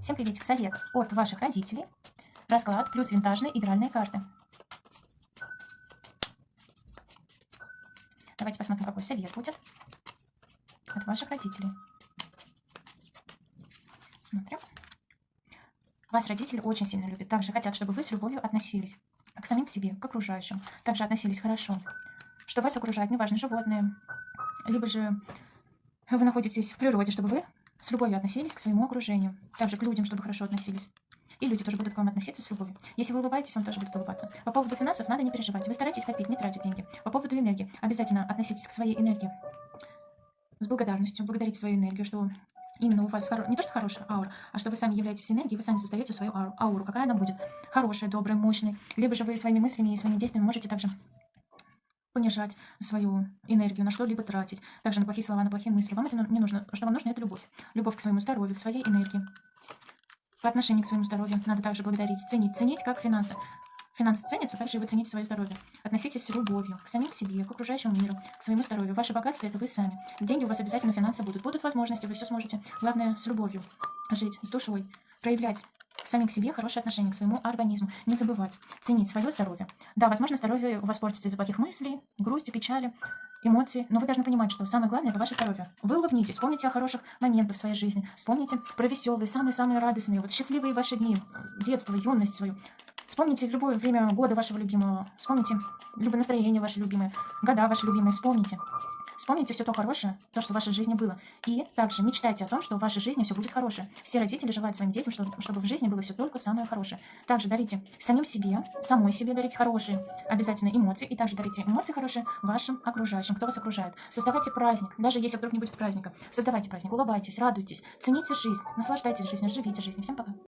Всем приветик. Совет от ваших родителей. Расклад плюс винтажные игральные карты. Давайте посмотрим, какой совет будет от ваших родителей. Смотрим. Вас родители очень сильно любят. Также хотят, чтобы вы с любовью относились к самим себе, к окружающим. Также относились хорошо. Что вас окружает, неважно, животные. Либо же вы находитесь в природе, чтобы вы с любовью относились к своему окружению. Также к людям, чтобы хорошо относились. И люди тоже будут к вам относиться с любовью. Если вы улыбаетесь, вам тоже будут улыбаться. По поводу финансов надо не переживать. Вы старайтесь копить, не тратить деньги. По поводу энергии. Обязательно относитесь к своей энергии с благодарностью. Благодарите свою энергию, что именно у вас хоро... не то, что хорошая аура, а что вы сами являетесь энергией, вы сами создаете свою ауру. ауру. Какая она будет? Хорошая, добрая, мощная. Либо же вы своими мыслями и своими действиями можете также понижать свою энергию, на что-либо тратить. Также на плохие слова, на плохие мысли. Вам это не нужно. Что вам нужно, это любовь. Любовь к своему здоровью, к своей энергии. По отношению к своему здоровью надо также благодарить, ценить. Ценить как финансы. Финансы ценятся, также и вы цените свое здоровье. Относитесь с любовью к самим к себе, к окружающему миру, к своему здоровью. Ваше богатство – это вы сами. Деньги у вас обязательно, финансы будут. Будут возможности, вы все сможете. Главное, с любовью жить, с душой, проявлять самим к себе хорошее отношение к своему организму. Не забывать ценить свое здоровье. Да, возможно, здоровье у вас портится из-за плохих мыслей, грусти, печали, эмоций, но вы должны понимать, что самое главное – это ваше здоровье. Вы улыбнитесь, вспомните о хороших моментах в своей жизни, вспомните про веселые, самые-самые радостные, вот счастливые ваши дни, детство, юность свою. Вспомните любое время года вашего любимого, вспомните любое настроение ваше любимое, года ваши любимые, вспомните. Вспомните все то хорошее, то, что в вашей жизни было. И также мечтайте о том, что в вашей жизни все будет хорошее. Все родители желают своим детям, чтобы, чтобы в жизни было все только самое хорошее. Также дарите самим себе, самой себе дарите хорошие обязательно эмоции. И также дарите эмоции хорошие вашим окружающим, кто вас окружает. Создавайте праздник, даже если вдруг не будет праздника. Создавайте праздник, улыбайтесь, радуйтесь, цените жизнь, наслаждайтесь жизнью, живите жизнью. Всем пока.